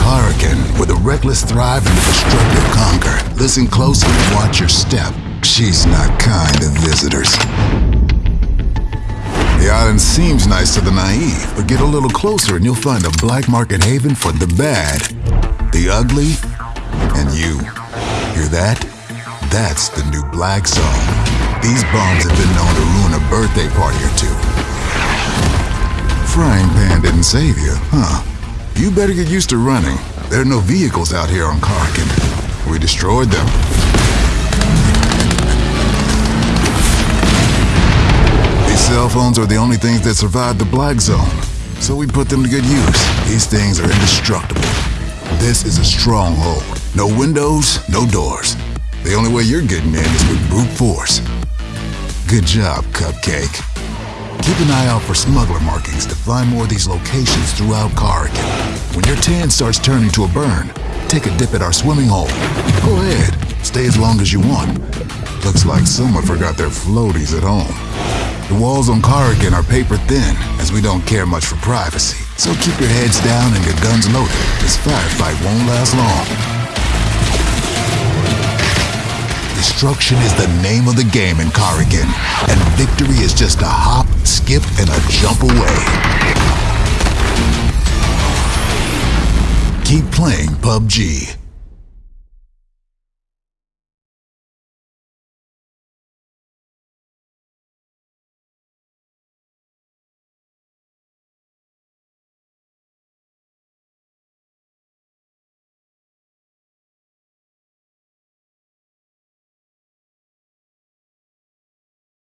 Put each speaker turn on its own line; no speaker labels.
Karakin, where the reckless thrive and a destructive conquer. Listen closely and watch your step. She's not kind to visitors. The island seems nice to the naive, but get a little closer and you'll find a black market haven for the bad, the ugly, and you. Hear that? That's the new Black Zone. These bombs have been known to ruin a birthday party or two. Frying pan didn't save you, huh? You better get used to running. There are no vehicles out here on Karakin. We destroyed them. These cell phones are the only things that survived the Black Zone, so we put them to good use. These things are indestructible. This is a stronghold. No windows, no doors. The only way you're getting in is with brute force. Good job, Cupcake. Keep an eye out for smuggler markings to find more of these locations throughout Karakin. When your tan starts turning to a burn, take a dip at our swimming hole. Go ahead, stay as long as you want. Looks like someone forgot their floaties at home. The walls on Karakin are paper thin, as we don't care much for privacy. So keep your heads down and your guns loaded. This firefight won't last long. Destruction is the name of the game in Karakin, and victory is just a hop, skip, and a jump away. Keep playing PUBG.